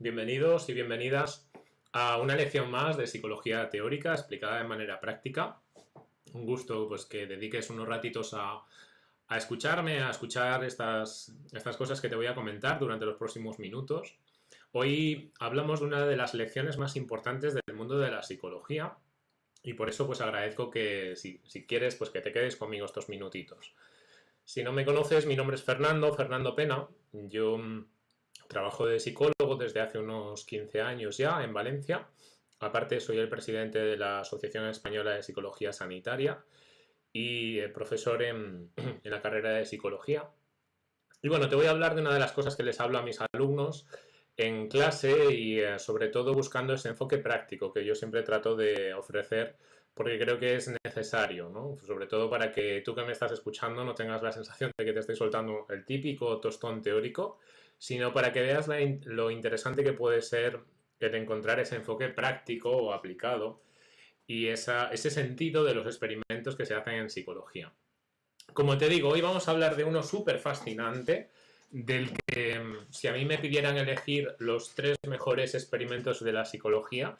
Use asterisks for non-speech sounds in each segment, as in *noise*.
bienvenidos y bienvenidas a una lección más de psicología teórica explicada de manera práctica. Un gusto pues que dediques unos ratitos a, escucharme, a escuchar estas, estas cosas que te voy a comentar durante los próximos minutos. Hoy hablamos de una de las lecciones más importantes del mundo de la psicología y por eso pues agradezco que si, si quieres pues que te quedes conmigo estos minutitos. Si no me conoces, mi nombre es Fernando, Fernando Pena. Yo mm, Trabajo de psicólogo desde hace unos 15 años ya en Valencia. Aparte soy el presidente de la Asociación Española de Psicología Sanitaria y profesor *clears throat* en, la carrera de psicología. Y bueno, te voy a hablar de una de las cosas que les hablo a mis alumnos en clase y eh, sobre todo buscando ese enfoque práctico que yo siempre trato de ofrecer porque creo que es necesario, ¿no? Sobre todo para que tú que me estás escuchando no tengas la sensación de que te estoy soltando el típico tostón teórico, sino para que veas lo interesante que puede ser el encontrar ese enfoque práctico o aplicado y ese sentido de los experimentos que se hacen en psicología. Como te digo, hoy vamos a hablar de uno súper fascinante, del que si a mí me pidieran elegir los tres mejores experimentos de la psicología,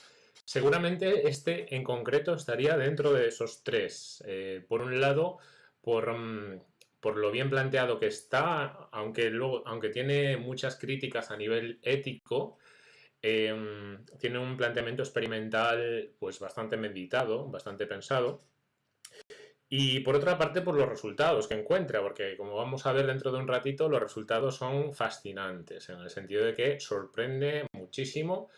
Seguramente este en concreto estaría dentro de esos tres. Eh, por un lado, mm, por, lo bien planteado que está, aunque, luego, aunque tiene muchas críticas a nivel ético, em, tiene un planteamiento experimental pues bastante meditado, bastante pensado. Y por otra parte, por los resultados que encuentra, porque como vamos a ver dentro de un ratito, los resultados son fascinantes, en el sentido de que sorprende muchísimo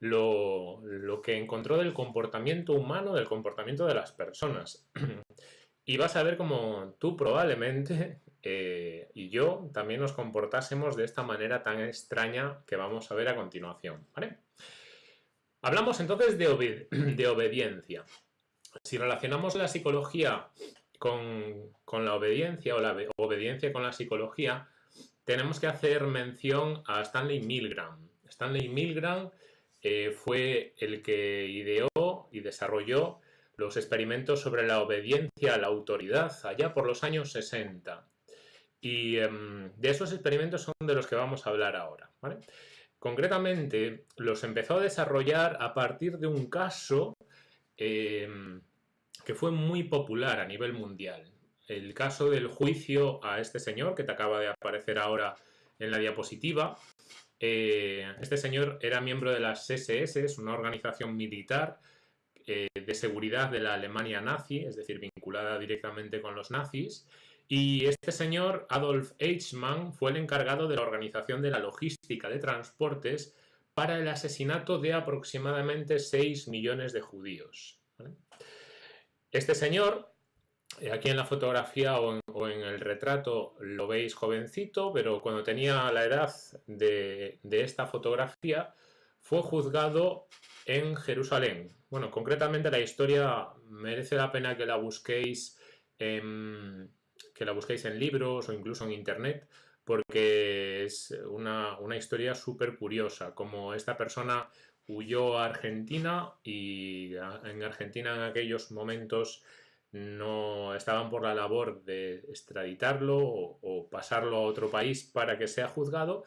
lo, que encontró del comportamiento humano, del comportamiento de las personas. *clears throat* y vas a ver cómo tú probablemente *laughs* eh, y yo también nos comportásemos de esta manera tan extraña que vamos a ver a continuación. Hablamos entonces *clears throat* de, obediencia. Si relacionamos la psicología con, con, la obediencia o la obediencia con la psicología, tenemos que hacer mención a Stanley Milgram. Stanley Milgram eh, fue el que ideó y desarrolló los experimentos sobre la obediencia a la autoridad allá por los años 60. Y em, de esos experimentos son de los que vamos a hablar ahora. Concretamente, los empezó a desarrollar a partir de un caso em, que fue muy popular a nivel mundial. El caso del juicio a este señor que te acaba de aparecer ahora en la diapositiva, eh, este señor era miembro de las SS, una organización militar eh, de seguridad de la Alemania nazi, es decir, vinculada directamente con los nazis. Y este señor, Adolf Eichmann, fue el encargado de la organización de la logística de transportes para el asesinato de aproximadamente 6 millones de judíos. Este señor eh, aquí en la fotografía o en, el retrato lo veis jovencito, pero cuando tenía la edad de, esta fotografía fue juzgado en Jerusalén. Bueno, concretamente la historia merece la pena que la busquéis en, que la busquéis en libros o incluso en internet, porque es una, una historia súper curiosa, como esta persona huyó a Argentina y en Argentina en aquellos momentos no estaban por la labor de extraditarlo o, pasarlo a otro país para que sea juzgado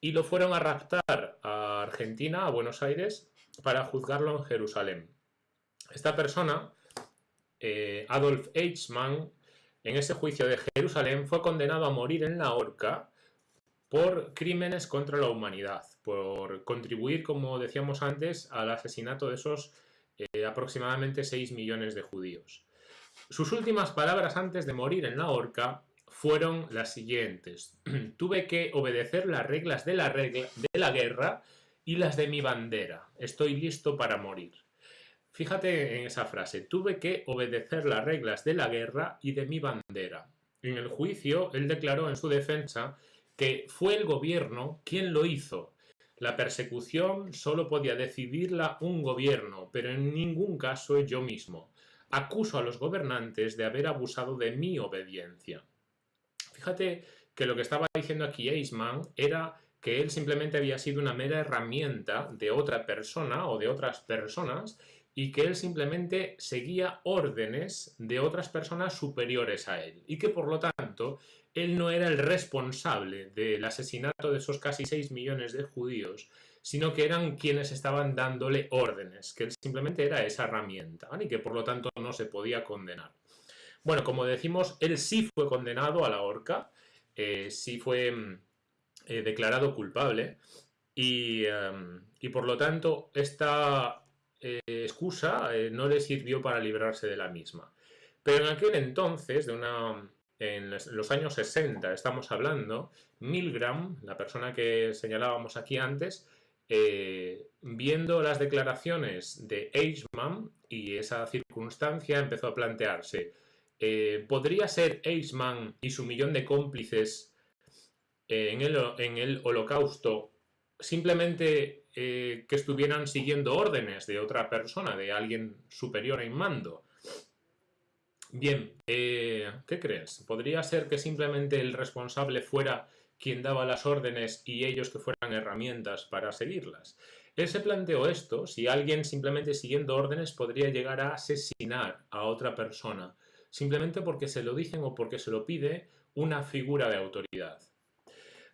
y lo fueron a raptar a Argentina, a Buenos Aires, para juzgarlo en Jerusalén. Esta persona, eh, Adolf Eichmann, en ese juicio de Jerusalén fue condenado a morir en la horca por crímenes contra la humanidad, por contribuir, como decíamos antes, al asesinato de esos eh, aproximadamente 6 millones de judíos. Sus últimas palabras antes de morir en la horca fueron las siguientes. *clears throat* Tuve que obedecer las reglas de la, guerra las de mi bandera. Estoy listo para morir. Fíjate en esa frase. Tuve que obedecer las reglas de la guerra y de mi bandera. En el juicio, él declaró en su defensa que fue el gobierno quien lo hizo. La persecución solo podía decidirla un gobierno, pero en ningún caso yo mismo acuso a los gobernantes de haber abusado de mi obediencia. Fíjate que lo que estaba diciendo aquí Eisman era que él simplemente había sido una mera herramienta de otra persona o de otras personas y que él simplemente seguía órdenes de otras personas superiores a él y que por lo tanto él no era el responsable del asesinato de esos casi 6 millones de judíos, sino que eran quienes estaban dándole órdenes, que simplemente era esa herramienta, y que por lo tanto no se podía condenar. Bueno, como decimos, él sí fue condenado a la horca, eh, sí fue mm, eh, declarado culpable, y, em, y, por lo tanto esta eh, excusa no le sirvió para librarse de la misma. Pero en aquel entonces, de una, en los años 60 estamos hablando, Milgram, la persona que señalábamos aquí antes, eh, viendo las declaraciones de Eichmann y esa circunstancia empezó a plantearse, eh, ¿podría ser Eichmann y su millón de cómplices eh, en, el, en, el, holocausto simplemente que estuvieran siguiendo órdenes de otra persona, de alguien superior en mando? Bien, ¿qué crees? ¿Podría ser que simplemente el responsable fuera quien daba las órdenes y ellos que fueran herramientas para seguirlas. Él se planteó esto, si alguien simplemente siguiendo órdenes podría llegar a asesinar a otra persona, simplemente porque se lo dicen o porque se lo pide una figura de autoridad.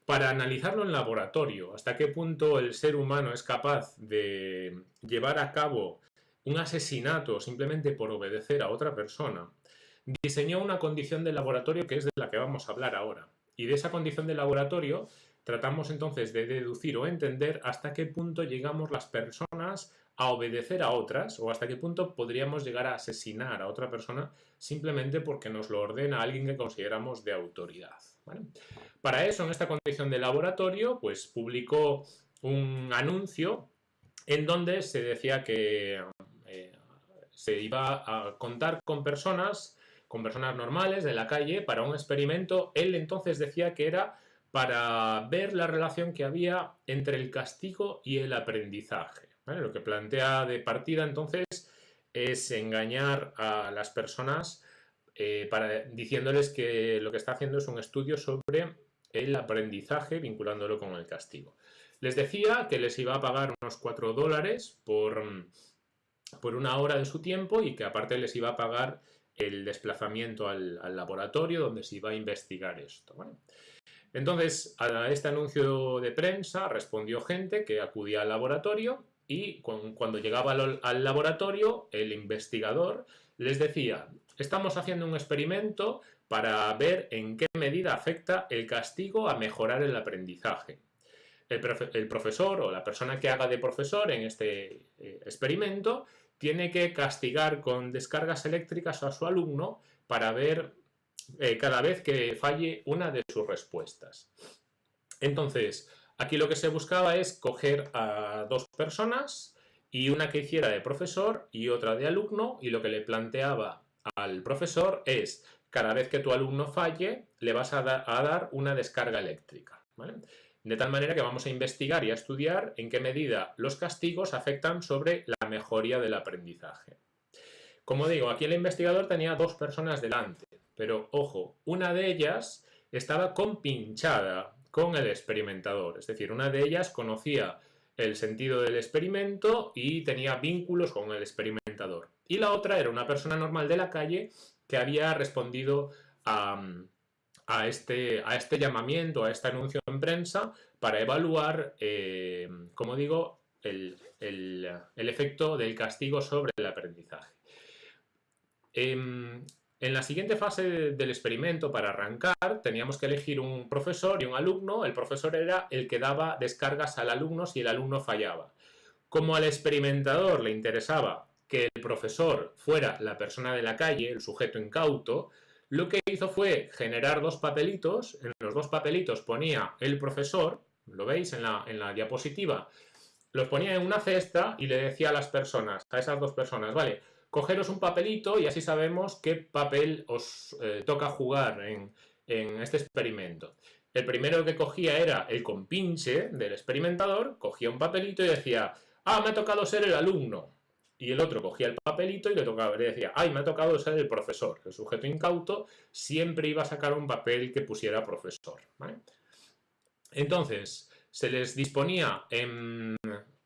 Para analizarlo en laboratorio, hasta qué punto el ser humano es capaz de llevar a cabo un asesinato simplemente por obedecer a otra persona, diseñó una condición de laboratorio que es de la que vamos a hablar ahora. Y de esa condición de laboratorio tratamos entonces de deducir o entender hasta qué punto llegamos las personas a obedecer a otras o hasta qué punto podríamos llegar a asesinar a otra persona simplemente porque nos lo ordena alguien que consideramos de autoridad. Para eso, en esta condición de laboratorio, pues publicó un anuncio en donde se decía que eh, se iba a contar con personas con personas normales de la calle para un experimento. Él entonces decía que era para ver la relación que había entre el castigo y el aprendizaje. Lo que plantea de partida entonces es engañar a las personas eh, para, diciéndoles que lo que está haciendo es un estudio sobre el aprendizaje vinculándolo con el castigo. Les decía que les iba a pagar unos 4 dólares por, por una hora de su tiempo y que aparte les iba a pagar el desplazamiento al, laboratorio donde se iba a investigar esto. Entonces, a este anuncio de prensa respondió gente que acudía al laboratorio y cuando llegaba al, laboratorio, el investigador les decía, estamos haciendo un experimento para ver en qué medida afecta el castigo a mejorar el aprendizaje. El, profesor o la persona que haga de profesor en este eh, experimento tiene que castigar con descargas eléctricas a su alumno para ver eh, cada vez que falle una de sus respuestas. Entonces, aquí lo que se buscaba es coger a dos personas y una que hiciera de profesor y otra de alumno y lo que le planteaba al profesor es cada vez que tu alumno falle le vas a, a dar una descarga eléctrica. De tal manera que vamos a investigar y a estudiar en qué medida los castigos afectan sobre la mejoría del aprendizaje. Como digo, aquí el investigador tenía dos personas delante, pero ojo, una de ellas estaba compinchada con el experimentador, es decir, una de ellas conocía el sentido del experimento y tenía vínculos con el experimentador. Y la otra era una persona normal de la calle que había respondido a, este, este llamamiento, a este anuncio en prensa, para evaluar, eh, como digo, el, efecto del castigo sobre el aprendizaje. Em, en la siguiente fase del experimento, para arrancar, teníamos que elegir un profesor y un alumno. El profesor era el que daba descargas al alumno si el alumno fallaba. Como al experimentador le interesaba que el profesor fuera la persona de la calle, el sujeto incauto, lo que hizo fue generar dos papelitos, en los dos papelitos ponía el profesor, lo veis en la, en la diapositiva, los ponía en una cesta y le decía a las personas, a esas dos personas, vale, cogeros un papelito y así sabemos qué papel os eh, toca jugar en, este experimento. El primero que cogía era el compinche del experimentador, cogía un papelito y decía, ah, me ha tocado ser el alumno y el otro cogía el papelito y le tocaba, le decía, ay, me ha tocado ser el profesor. El sujeto incauto siempre iba a sacar un papel que pusiera profesor. Entonces, se les disponía en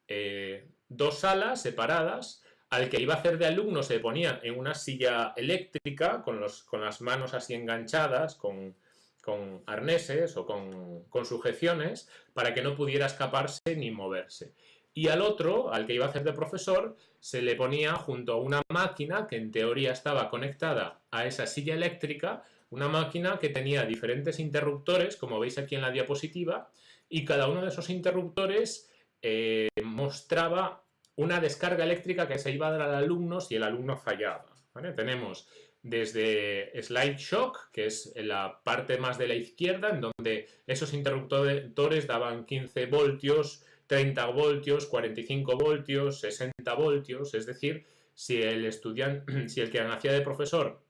eh, dos salas separadas, al que iba a hacer de alumno se ponía en una silla eléctrica, con, los, con las manos así enganchadas, con, con arneses o con, con sujeciones para que no pudiera escaparse ni moverse. Y al otro, al que iba a hacer de profesor, se le ponía junto a una máquina que en teoría estaba conectada a esa silla eléctrica, una máquina que tenía diferentes interruptores, como veis aquí en la diapositiva, y cada uno de esos interruptores eh, mostraba una descarga eléctrica que se iba a dar al alumno si el alumno fallaba. Tenemos desde Slide Shock, que es la parte más de la izquierda, en donde esos interruptores daban 15 voltios, 30 voltios, 45 voltios, 60 voltios, es decir, si el estudiante, *clears throat* si el que hacía de profesor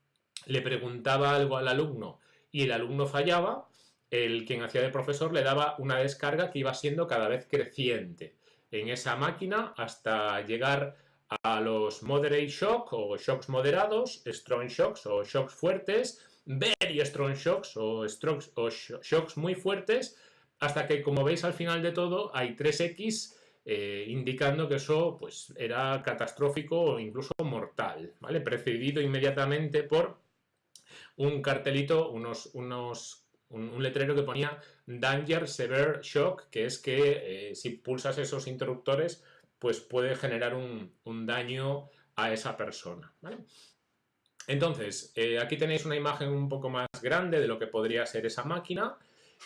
le preguntaba algo al alumno y el alumno fallaba, el quien hacía de profesor le daba una descarga que iba siendo cada vez creciente en esa máquina hasta llegar a los moderate shock o shocks moderados, strong shocks o shocks fuertes, very strong shocks o, strokes, o shocks muy fuertes, hasta que como veis al final de todo hay 3X eh, indicando que eso pues, era catastrófico o incluso mortal, ¿vale? Precedido inmediatamente por un cartelito, unos, unos un, letrero que ponía Danger Severe Shock, que es que eh, si pulsas esos interruptores, pues puede generar un, daño a esa persona. Entonces, eh, aquí tenéis una imagen un poco más grande de lo que podría ser esa máquina.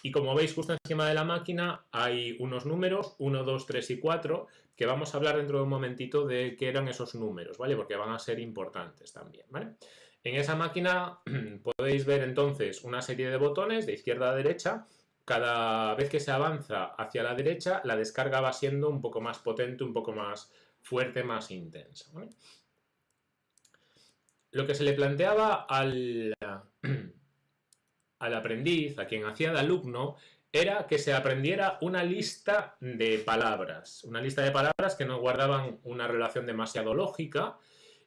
Y como veis justo encima de la máquina hay unos números, 1, 2, 3 y 4, que vamos a hablar dentro de un momentito de qué eran esos números, ¿vale? Porque van a ser importantes también, ¿vale? En esa máquina *clears throat* podéis ver entonces una serie de botones de izquierda a derecha. Cada vez que se avanza hacia la derecha, la descarga va siendo un poco más potente, un poco más fuerte, más intensa. Lo que se le planteaba al, *clears throat* al aprendiz, a quien hacía de alumno, era que se aprendiera una lista de palabras. Una lista de palabras que no guardaban una relación demasiado lógica,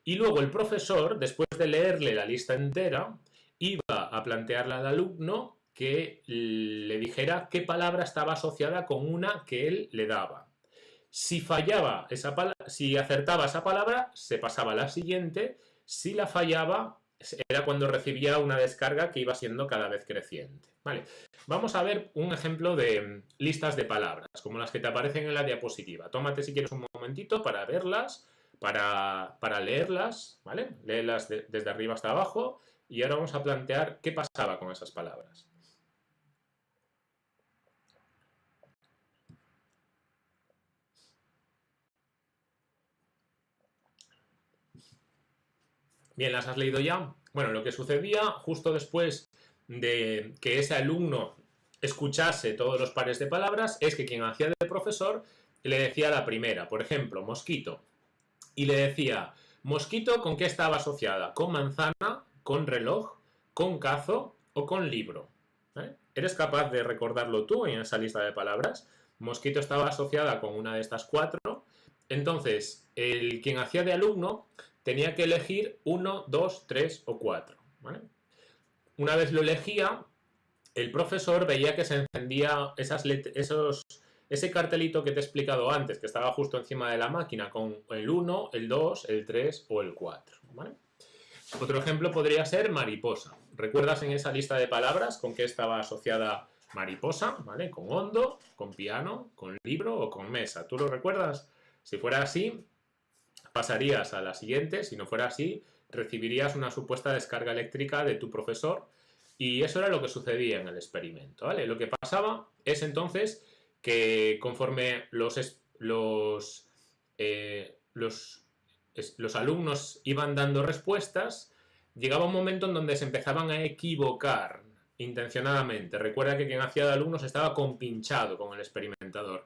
y luego el profesor, después de leerle la lista entera, iba a plantearle al alumno que le dijera qué palabra estaba asociada con una que él le daba. Si fallaba esa si acertaba esa palabra, se pasaba a la siguiente. Si la fallaba, era cuando recibía una descarga que iba siendo cada vez creciente. Vale. Vamos a ver un ejemplo de listas de palabras, como las que te aparecen en la diapositiva. Tómate si quieres un momentito para verlas para, leerlas, ¿vale? Leerlas desde arriba hasta abajo y ahora vamos a plantear qué pasaba con esas palabras. Bien, ¿las has leído ya? Bueno, lo que sucedía justo después de que ese alumno escuchase todos los pares de palabras es que quien hacía de profesor le decía la primera, por ejemplo, mosquito, y le decía, mosquito, ¿con qué estaba asociada? ¿Con manzana? ¿Con reloj? ¿Con cazo? ¿O con libro? ¿Eh? ¿Eres capaz de recordarlo tú en esa lista de palabras? Mosquito estaba asociada con una de estas cuatro. Entonces, el quien hacía de alumno tenía que elegir uno, dos, tres o cuatro. Una vez lo elegía, el profesor veía que se encendía esas esos ese cartelito que te he explicado antes, que estaba justo encima de la máquina, con el 1, el 2, el 3 o el 4. Otro ejemplo podría ser mariposa. ¿Recuerdas en esa lista de palabras con qué estaba asociada mariposa? ¿Vale? Con hondo, con piano, con libro o con mesa. ¿Tú lo recuerdas? Si fuera así, pasarías a la siguiente. Si no fuera así, recibirías una supuesta descarga eléctrica de tu profesor y eso era lo que sucedía en el experimento. ¿vale? Lo que pasaba es entonces que conforme los, los, eh, los, los, alumnos iban dando respuestas, llegaba un momento en donde se empezaban a equivocar intencionadamente. Recuerda que quien hacía de alumnos estaba compinchado con el experimentador.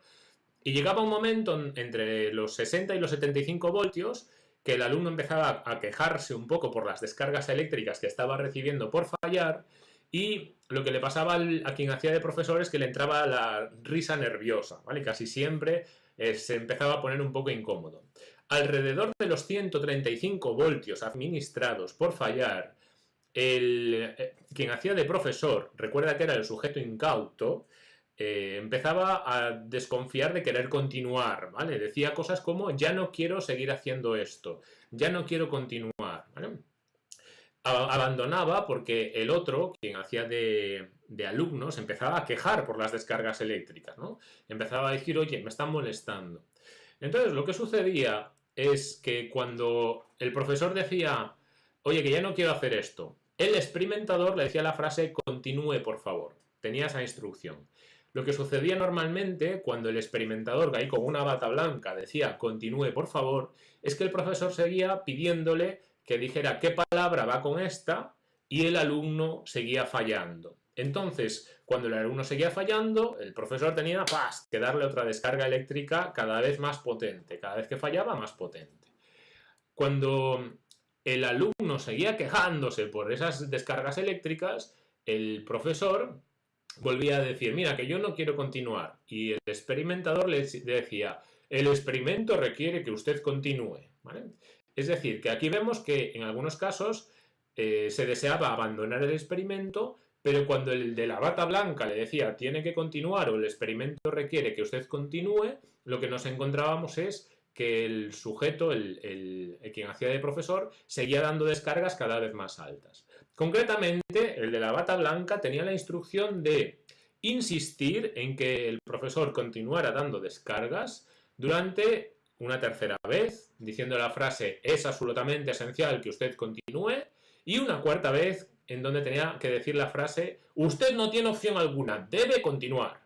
Y llegaba un momento entre los 60 y los 75 voltios que el alumno empezaba a quejarse un poco por las descargas eléctricas que estaba recibiendo por fallar y lo que le pasaba a quien hacía de profesor es que le entraba la risa nerviosa, ¿vale? Casi siempre eh, se empezaba a poner un poco incómodo. Alrededor de los 135 voltios administrados por fallar, el, eh, quien hacía de profesor, recuerda que era el sujeto incauto, eh, empezaba a desconfiar de querer continuar, ¿vale? Decía cosas como, ya no quiero seguir haciendo esto, ya no quiero continuar, ¿vale? Abandonaba porque el otro, quien hacía de, de, alumnos, empezaba a quejar por las descargas eléctricas, ¿no? Empezaba a decir, oye, me están molestando. Entonces, lo que sucedía es que cuando el profesor decía, oye, que ya no quiero hacer esto, el experimentador le decía la frase, continúe, por favor. Tenía esa instrucción. Lo que sucedía normalmente cuando el experimentador, ahí con una bata blanca, decía continúe por favor, es que el profesor seguía pidiéndole que dijera qué palabra va con esta y el alumno seguía fallando. Entonces, cuando el alumno seguía fallando, el profesor tenía que darle otra descarga eléctrica cada vez más potente, cada vez que fallaba más potente. Cuando el alumno seguía quejándose por esas descargas eléctricas, el profesor volvía a decir, mira, que yo no quiero continuar. Y el experimentador le decía, el experimento requiere que usted continúe. Es decir, que aquí vemos que en algunos casos eh, se deseaba abandonar el experimento, pero cuando el de la bata blanca le decía tiene que continuar o el experimento requiere que usted continúe, lo que nos encontrábamos es que el sujeto, el, quien hacía de profesor, seguía dando descargas cada vez más altas. Concretamente, el de la bata blanca tenía la instrucción de insistir en que el profesor continuara dando descargas durante una tercera vez, diciendo la frase es absolutamente esencial que usted continúe, y una cuarta vez en donde tenía que decir la frase usted no tiene opción alguna, debe continuar.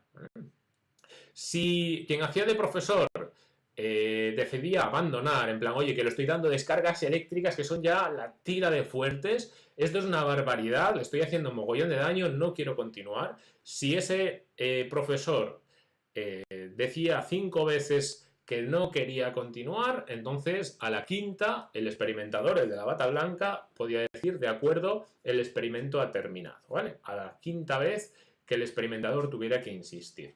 Si quien hacía de profesor eh, decidía abandonar, en plan, oye, que le estoy dando descargas eléctricas que son ya la tira de fuertes, esto es una barbaridad, le estoy haciendo un mogollón de daño, no quiero continuar. Si ese eh, profesor eh, decía cinco veces que no quería continuar, entonces a la quinta el experimentador, el de la bata blanca, podía decir, de acuerdo, el experimento ha terminado, ¿vale? A la quinta vez que el experimentador tuviera que insistir.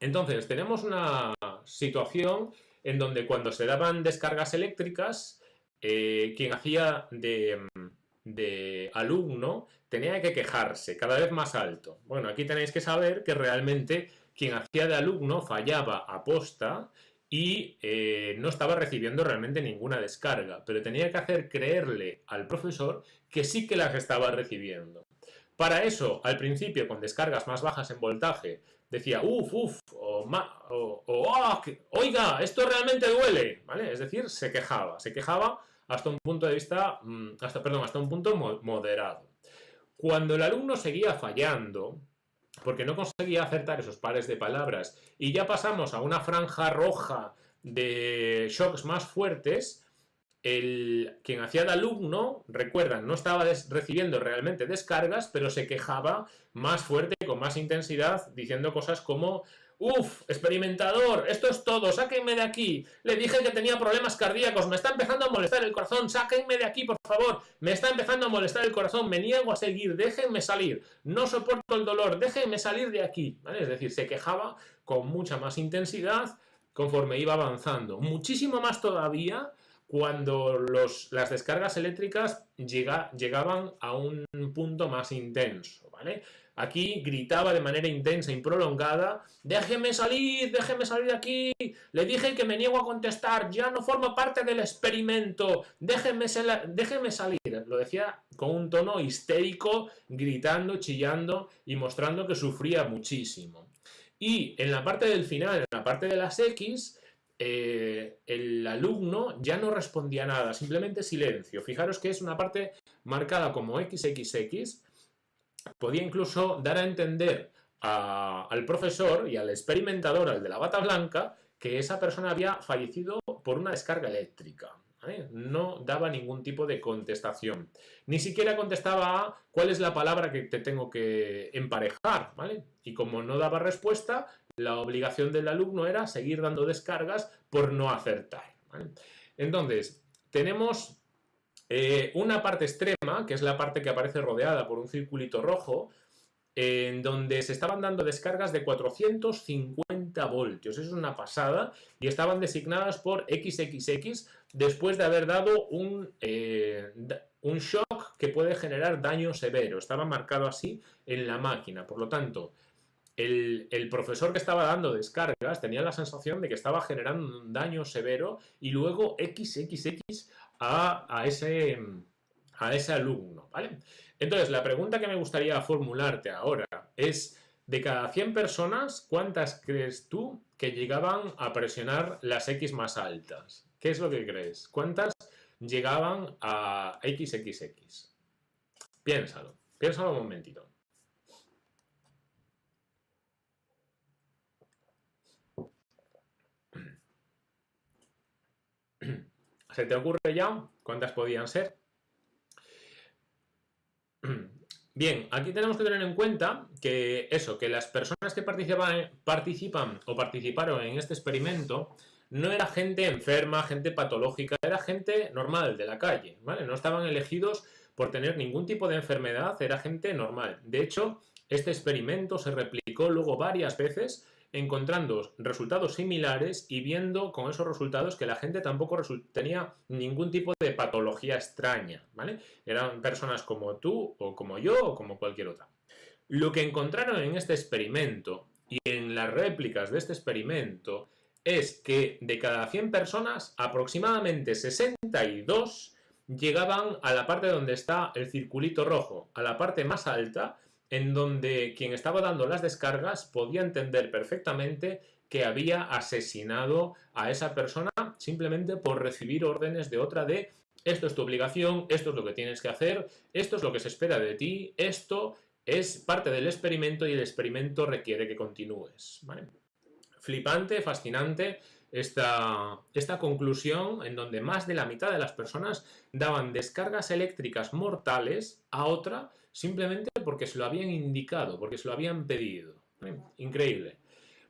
Entonces, tenemos una situación en donde cuando se daban descargas eléctricas, eh, quien hacía de, de, alumno tenía que quejarse cada vez más alto. Bueno, aquí tenéis que saber que realmente quien hacía de alumno fallaba a posta y eh, no estaba recibiendo realmente ninguna descarga, pero tenía que hacer creerle al profesor que sí que las estaba recibiendo. Para eso, al principio, con descargas más bajas en voltaje, decía, uff, uff, o, oh, oiga, esto realmente duele, ¿vale? Es decir, se quejaba, se quejaba hasta un punto de vista, mm, hasta, perdón, hasta un punto moderado. Cuando el alumno seguía fallando, porque no conseguía acertar esos pares de palabras, y ya pasamos a una franja roja de shocks más fuertes, el, quien hacía de alumno, recuerdan, no estaba recibiendo realmente descargas, pero se quejaba más fuerte, con más intensidad, diciendo cosas como Uf, experimentador, esto es todo, sáquenme de aquí. Le dije que tenía problemas cardíacos, me está empezando a molestar el corazón, sáquenme de aquí, por favor. Me está empezando a molestar el corazón, me niego a seguir, déjenme salir. No soporto el dolor, déjenme salir de aquí. Es decir, se quejaba con mucha más intensidad conforme iba avanzando. Muchísimo más todavía cuando las descargas eléctricas llegaban a un punto más intenso, Aquí gritaba de manera intensa y prolongada, déjeme salir, déjeme salir de aquí, le dije que me niego a contestar, ya no formo parte del experimento, déjeme, déjeme salir. Lo decía con un tono histérico, gritando, chillando y mostrando que sufría muchísimo. Y en la parte del final, en la parte de las X, eh, el alumno ya no respondía nada, simplemente silencio. Fijaros que es una parte marcada como XXX, podía incluso dar a entender al profesor y al experimentador, al de la bata blanca, que esa persona había fallecido por una descarga eléctrica. No daba ningún tipo de contestación. Ni siquiera contestaba a cuál es la palabra que te tengo que emparejar. Y como no daba respuesta, la obligación del alumno era seguir dando descargas por no acertar. Entonces, tenemos eh, una parte extrema, que es la parte que aparece rodeada por un circulito rojo, en donde se estaban dando descargas de 450 voltios. Eso es una pasada. Y estaban designadas por XXX después de haber dado un, eh, un shock que puede generar daño severo. Estaba marcado así en la máquina. Por lo tanto, el, el, profesor que estaba dando descargas tenía la sensación de que estaba generando un daño severo y luego XXX a, ese, a ese alumno, ¿vale? Entonces, la pregunta que me gustaría formularte ahora es, de cada 100 personas, ¿cuántas crees tú que llegaban a presionar las X más altas? ¿Qué es lo que crees? ¿Cuántas llegaban a XXX? Piénsalo, piénsalo un momentito. ¿Se te ocurre ya cuántas podían ser? *clears throat* Bien, aquí tenemos que tener en cuenta que eso, que las personas que participan, participan o participaron en este experimento no era gente enferma, gente patológica, era gente normal de la calle, ¿vale? No estaban elegidos por tener ningún tipo de enfermedad, era gente normal. De hecho, este experimento se replicó luego varias veces encontrando resultados similares y viendo con esos resultados que la gente tampoco tenía ningún tipo de patología extraña. Eran personas como tú o como yo o como cualquier otra. Lo que encontraron en este experimento y en las réplicas de este experimento es que de cada 100 personas, aproximadamente 62 llegaban a la parte donde está el circulito rojo, a la parte más alta, en donde quien estaba dando las descargas podía entender perfectamente que había asesinado a esa persona simplemente por recibir órdenes de otra de esto es tu obligación, esto es lo que tienes que hacer, esto es lo que se espera de ti, esto es parte del experimento y el experimento requiere que continúes. Flipante, fascinante esta, esta conclusión en donde más de la mitad de las personas daban descargas eléctricas mortales a otra simplemente porque se lo habían indicado, porque se lo habían pedido. Increíble.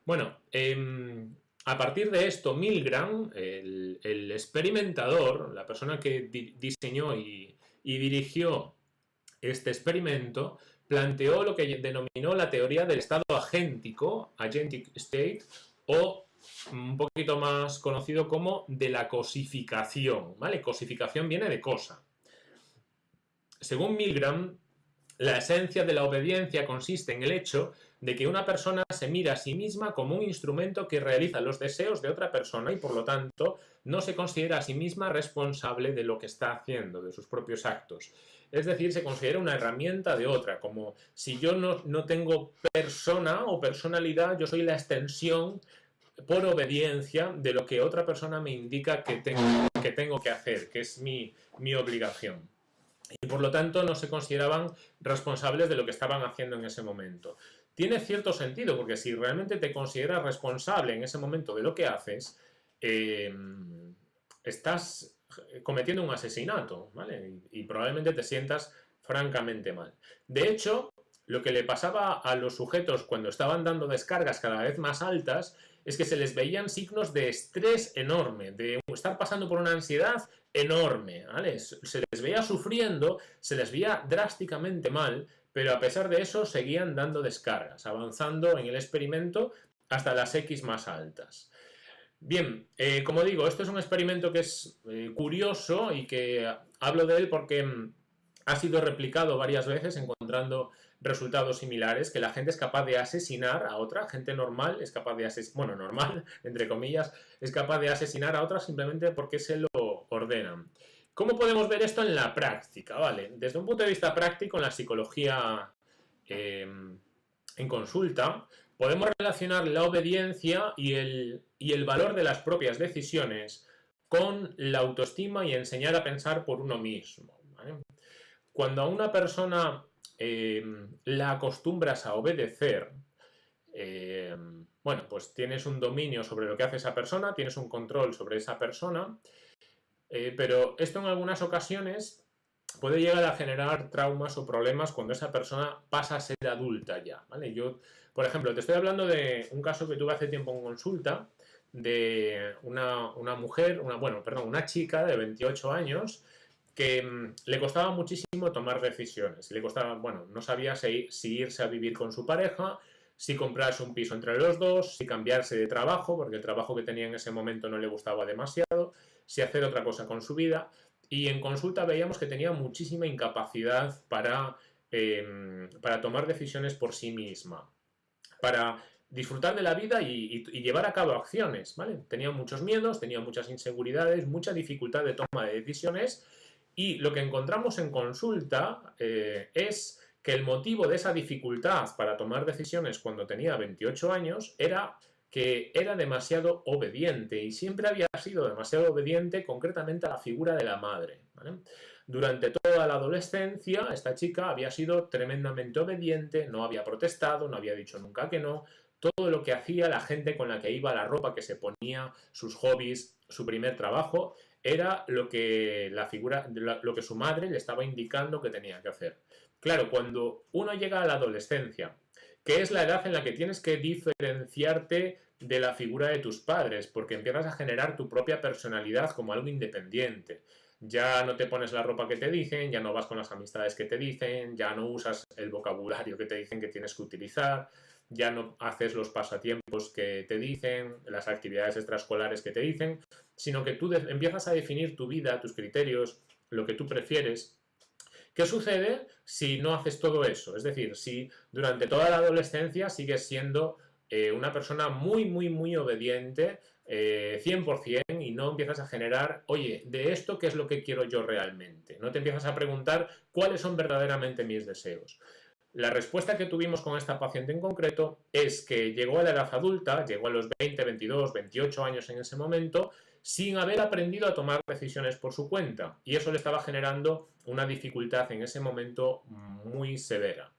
Bueno, em, a partir de esto, Milgram, el, experimentador, la persona que diseñó y, dirigió este experimento, planteó lo que denominó la teoría del estado agéntico, agentic state, o un poquito más conocido como de la cosificación, ¿vale? Cosificación viene de cosa. Según Milgram, la esencia de la obediencia consiste en el hecho de que una persona se mira a sí misma como un instrumento que realiza los deseos de otra persona y por lo tanto no se considera a sí misma responsable de lo que está haciendo, de sus propios actos. Es decir, se considera una herramienta de otra, como si yo no, no tengo persona o personalidad, yo soy la extensión por obediencia de lo que otra persona me indica que tengo que, tengo que hacer, que es mi, mi obligación y por lo tanto no se consideraban responsables de lo que estaban haciendo en ese momento. Tiene cierto sentido, porque si realmente te consideras responsable en ese momento de lo que haces, eh, estás cometiendo un asesinato, ¿vale? Y, y, probablemente te sientas francamente mal. De hecho, lo que le pasaba a los sujetos cuando estaban dando descargas cada vez más altas es que se les veían signos de estrés enorme, de estar pasando por una ansiedad enorme, ¿vale? Se les veía sufriendo, se les veía drásticamente mal, pero a pesar de eso seguían dando descargas, avanzando en el experimento hasta las X más altas. Bien, eh, como digo, esto es un experimento que es eh, curioso y que hablo de él porque mm, ha sido replicado varias veces encontrando resultados similares, que la gente es capaz de asesinar a otra, gente normal es capaz de asesinar, bueno, normal, *laughs* entre comillas, es capaz de asesinar a otra simplemente porque se lo ordenan. ¿Cómo podemos ver esto en la práctica? Vale, desde un punto de vista práctico, en la psicología em, en consulta, podemos relacionar la obediencia y el, y el valor de las propias decisiones con la autoestima y enseñar a pensar por uno mismo. Cuando a una persona Em, la acostumbras a obedecer, em, bueno, pues tienes un dominio sobre lo que hace esa persona, tienes un control sobre esa persona, eh, pero esto en algunas ocasiones puede llegar a generar traumas o problemas cuando esa persona pasa a ser adulta ya, ¿vale? Yo, por ejemplo, te estoy hablando de un caso que tuve hace tiempo en consulta de una, una mujer, una, bueno, perdón, una chica de 28 años que mm, le costaba muchísimo tomar decisiones. Le costaba, bueno, no sabía si, irse a vivir con su pareja, si comprarse un piso entre los dos, si cambiarse de trabajo, porque el trabajo que tenía en ese momento no le gustaba demasiado, si hacer otra cosa con su vida. Y en consulta veíamos que tenía muchísima incapacidad para, em, para tomar decisiones por sí misma, para disfrutar de la vida y, llevar a cabo acciones. Tenía muchos miedos, tenía muchas inseguridades, mucha dificultad de toma de decisiones Y lo que encontramos en consulta eh, es que el motivo de esa dificultad para tomar decisiones cuando tenía 28 años era que era demasiado obediente y siempre había sido demasiado obediente concretamente a la figura de la madre. Durante toda la adolescencia esta chica había sido tremendamente obediente, no había protestado, no había dicho nunca que no, todo lo que hacía, la gente con la que iba, la ropa que se ponía, sus hobbies, su primer trabajo, era lo que la figura, lo que su madre le estaba indicando que tenía que hacer. Claro, cuando uno llega a la adolescencia que es la edad en la que tienes que diferenciarte de la figura de tus padres, porque empiezas a generar tu propia personalidad como algo independiente. Ya no te pones la ropa que te dicen, ya no vas con las amistades que te dicen, ya no usas el vocabulario que te dicen que tienes que utilizar, ya no haces los pasatiempos que te dicen, las actividades extraescolares que te dicen, sino que tú empiezas a definir tu vida, tus criterios, lo que tú prefieres ¿Qué sucede si no haces todo eso? Es decir, si durante toda la adolescencia sigues siendo eh, una persona muy, muy, muy obediente, 100%, eh, y no empiezas a generar, oye, de esto, ¿qué es lo que quiero yo realmente? No te empiezas a preguntar cuáles son verdaderamente mis deseos. La respuesta que tuvimos con esta paciente en concreto es que llegó a la edad adulta, llegó a los 20, 22, 28 años en ese momento, sin haber aprendido a tomar decisiones por su cuenta. Y eso le estaba generando una dificultad en ese momento muy severa.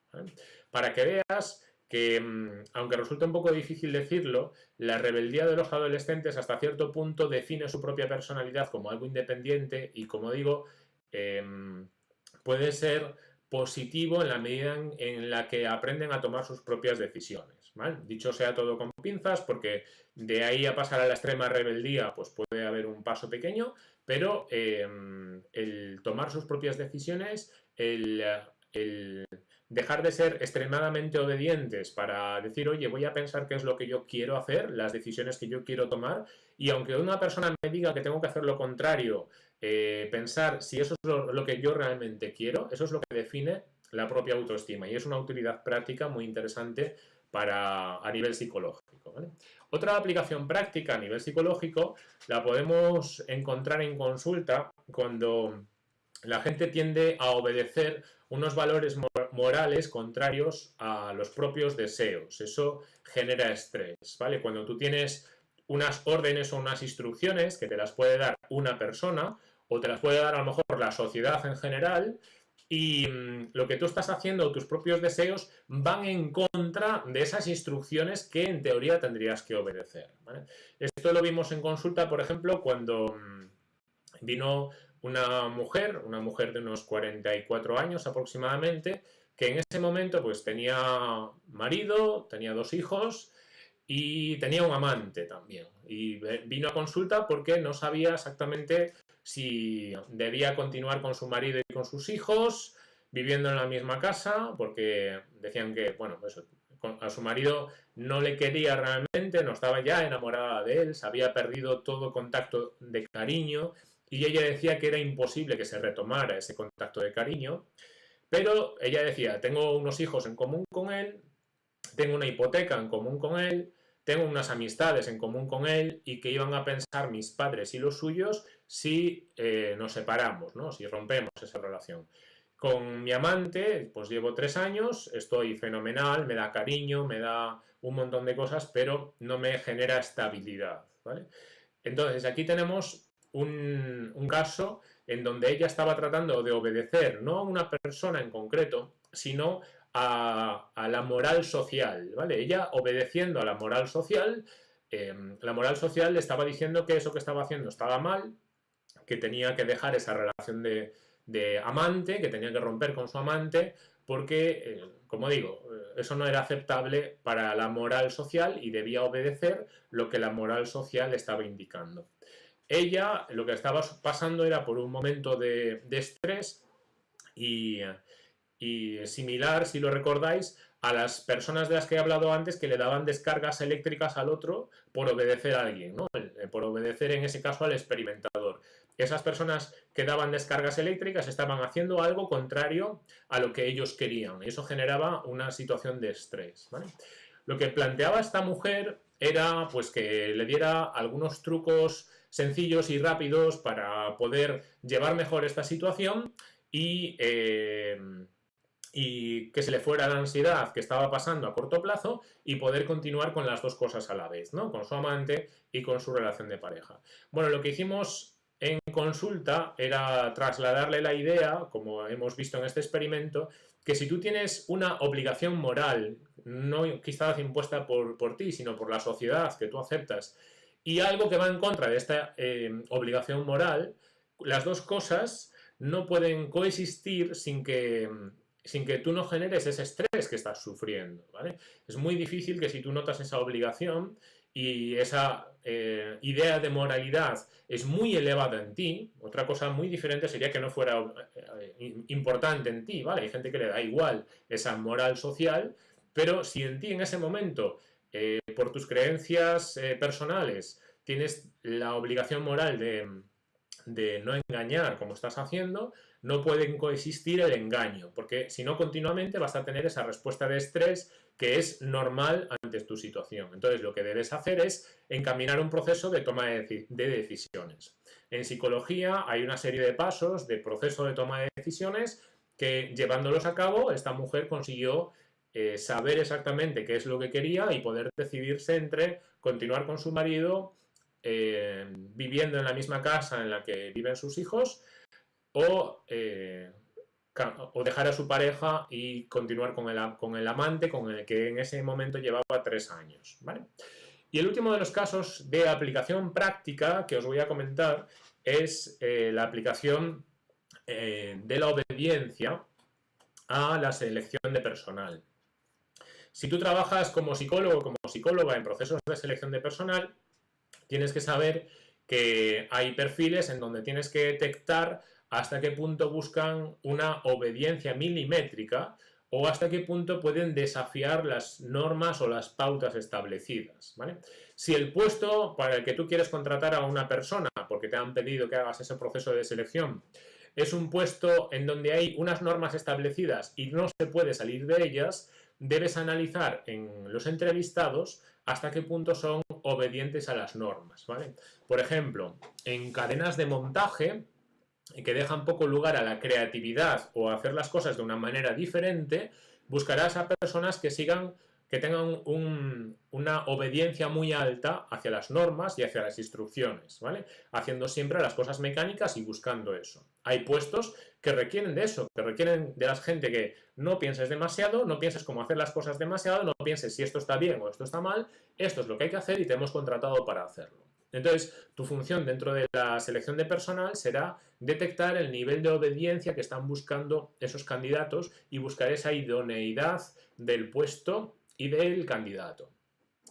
Para que veas que, mm, aunque resulta un poco difícil decirlo, la rebeldía de los adolescentes hasta cierto punto define su propia personalidad como algo independiente y, como digo, em, puede ser positivo en la medida en, la que aprenden a tomar sus propias decisiones. Dicho sea todo con pinzas, porque de ahí a pasar a la extrema rebeldía, pues puede haber un paso pequeño, pero em, el tomar sus propias decisiones, el, dejar de ser extremadamente obedientes para decir, oye, voy a pensar qué es lo que yo quiero hacer, las decisiones que yo quiero tomar, y aunque una persona me diga que tengo que hacer lo contrario, eh, pensar si eso es lo, que yo realmente quiero, eso es lo que define la propia autoestima y es una utilidad práctica muy interesante para, a nivel psicológico. Otra aplicación práctica a nivel psicológico la podemos encontrar en consulta cuando la gente tiende a obedecer unos valores morales contrarios a los propios deseos. Eso genera estrés, ¿vale? Cuando tú tienes unas órdenes o unas instrucciones que te las puede dar una persona o te las puede dar a lo mejor la sociedad en general y mm, lo que tú estás haciendo, tus propios deseos, van en contra de esas instrucciones que en teoría tendrías que obedecer. Esto lo vimos en consulta, por ejemplo, cuando mm, vino una mujer, una mujer de unos 44 años aproximadamente, que en ese momento pues tenía marido, tenía dos hijos y tenía un amante también. Y vino a consulta porque no sabía exactamente si debía continuar con su marido y con sus hijos, viviendo en la misma casa, porque decían que, bueno, pues, a su marido no le quería realmente, no estaba ya enamorada de él, se había perdido todo contacto de cariño, y ella decía que era imposible que se retomara ese contacto de cariño, pero ella decía, tengo unos hijos en común con él, tengo una hipoteca en común con él, tengo unas amistades en común con él y que iban a pensar mis padres y los suyos si eh, nos separamos, ¿no? si rompemos esa relación. Con mi amante, pues llevo tres años, estoy fenomenal, me da cariño, me da un montón de cosas, pero no me genera estabilidad. Entonces, aquí tenemos un, un caso en donde ella estaba tratando de obedecer no a una persona en concreto, sino a, la moral social, ¿vale? Ella obedeciendo a la moral social, em, la moral social le estaba diciendo que eso que estaba haciendo estaba mal, que tenía que dejar esa relación de, amante, que tenía que romper con su amante, porque, eh, como digo, eh, eso no era aceptable para la moral social y debía obedecer lo que la moral social estaba indicando. Ella lo que estaba pasando era por un momento de, de estrés y, y similar, si lo recordáis, a las personas de las que he hablado antes que le daban descargas eléctricas al otro por obedecer a alguien, ¿no? Eh, por obedecer en ese caso al experimentador. Esas personas que daban descargas eléctricas estaban haciendo algo contrario a lo que ellos querían y eso generaba una situación de estrés. Lo que planteaba esta mujer era pues que le diera algunos trucos sencillos y rápidos para poder llevar mejor esta situación y, eh, y que se le fuera la ansiedad que estaba pasando a corto plazo y poder continuar con las dos cosas a la vez, ¿no? Con su amante y con su relación de pareja. Bueno, lo que hicimos en consulta era trasladarle la idea, como hemos visto en este experimento, que si tú tienes una obligación moral, no quizás impuesta por, por ti, sino por la sociedad que tú aceptas, y algo que va en contra de esta eh, obligación moral, las dos cosas no pueden coexistir sin que, sin que tú no generes ese estrés que estás sufriendo. ¿vale? Es muy difícil que si tú notas esa obligación y esa eh, idea de moralidad es muy elevada en ti, otra cosa muy diferente sería que no fuera eh, importante en ti, ¿vale? Hay gente que le da igual esa moral social, pero si en ti en ese momento, eh, por tus creencias personales, tienes la obligación moral de no engañar como estás haciendo, no pueden coexistir el engaño, porque si no continuamente vas a tener esa respuesta de estrés que es normal ante tu situación. Entonces lo que debes hacer es encaminar un proceso de toma de, decisiones. En psicología hay una serie de pasos de proceso de toma de decisiones que llevándolos a cabo esta mujer consiguió eh, saber exactamente qué es lo que quería y poder decidirse entre continuar con su marido eh, viviendo en la misma casa en la que viven sus hijos o eh, o dejar a su pareja y continuar con el, con el amante con el que en ese momento llevaba tres años. Y el último de los casos de aplicación práctica que os voy a comentar es eh, la aplicación eh, de la obediencia a la selección de personal. Si tú trabajas como psicólogo o como psicóloga en procesos de selección de personal, tienes que saber que hay perfiles en donde tienes que detectar hasta qué punto buscan una obediencia milimétrica o hasta qué punto pueden desafiar las normas o las pautas establecidas. Si el puesto para el que tú quieres contratar a una persona, porque te han pedido que hagas ese proceso de selección, es un puesto en donde hay unas normas establecidas y no se puede salir de ellas, debes analizar en los entrevistados hasta qué punto son obedientes a las normas. Por ejemplo, en cadenas de montaje, que dejan poco lugar a la creatividad o a hacer las cosas de una manera diferente, buscarás a personas que sigan, que tengan una obediencia muy alta hacia las normas y hacia las instrucciones, ¿vale? Haciendo siempre las cosas mecánicas y buscando eso. Hay puestos que requieren de eso, que requieren de la gente que no pienses demasiado, no pienses cómo hacer las cosas demasiado, no pienses si esto está bien o esto está mal, esto es lo que hay que hacer y te hemos contratado para hacerlo. Entonces, tu función dentro de la selección de personal será detectar el nivel de obediencia que están buscando esos candidatos y buscar esa idoneidad del puesto y del candidato.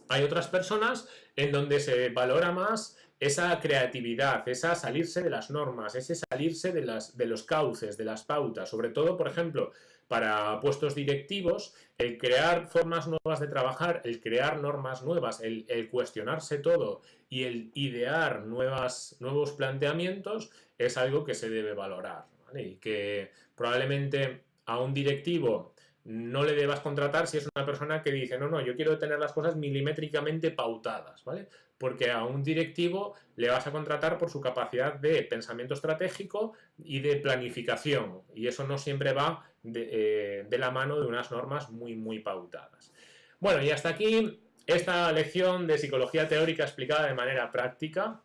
Hay otras personas en donde se valora más esa creatividad, esa salirse de las normas, ese salirse de, de los cauces, de las pautas, sobre todo, por ejemplo, para puestos directivos, el crear formas nuevas de trabajar, el crear normas nuevas, el, cuestionarse todo y el idear nuevas, nuevos planteamientos es algo que se debe valorar y que probablemente a un directivo no le debas contratar si es una persona que dice, no, no, yo quiero tener las cosas milimétricamente pautadas, ¿vale? Porque a un directivo le vas a contratar por su capacidad de pensamiento estratégico y de planificación, y eso no siempre va de, eh, la mano de unas normas muy, muy pautadas. Bueno, y hasta aquí esta lección de psicología teórica explicada de manera práctica.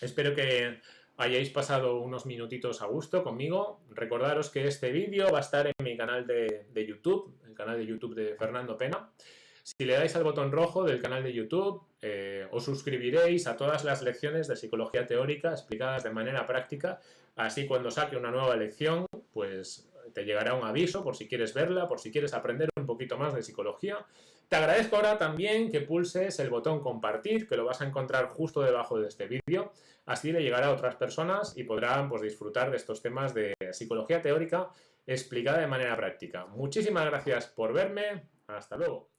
Espero que hayáis pasado unos minutitos a gusto conmigo. Recordaros que este vídeo va a estar en mi canal de, YouTube, el canal de YouTube de Fernando Pena. Si le dais al botón rojo del canal de YouTube, eh, os suscribiréis a todas las lecciones de psicología teórica explicadas de manera práctica. Así cuando saque una nueva lección, pues te llegará un aviso por si quieres verla, por si quieres aprender un poquito más de psicología. Te agradezco ahora también que pulses el botón compartir, que lo vas a encontrar justo debajo de este vídeo. Así le llegará a otras personas y podrán pues, disfrutar de estos temas de psicología teórica explicada de manera práctica. Muchísimas gracias por verme. Hasta luego.